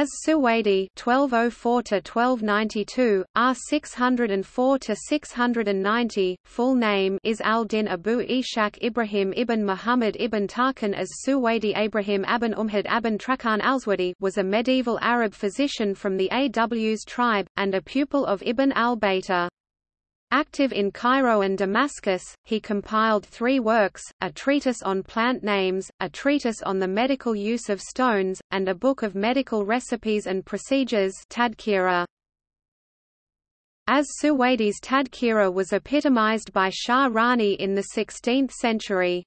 As Suwaidi (1204–1292), R. 604–690, full name is al-Din Abu Ishaq Ibrahim ibn Muhammad ibn Tarkhan as Suwaidi Abrahim Aban Umhad Aban Trakan al-Swadi was a medieval Arab physician from the Aws tribe, and a pupil of Ibn al-Baytar. Active in Cairo and Damascus, he compiled three works, a treatise on plant names, a treatise on the medical use of stones, and a book of medical recipes and procedures Tadkira. As Suwaidi's Tadkira was epitomized by Sha'rani in the 16th century.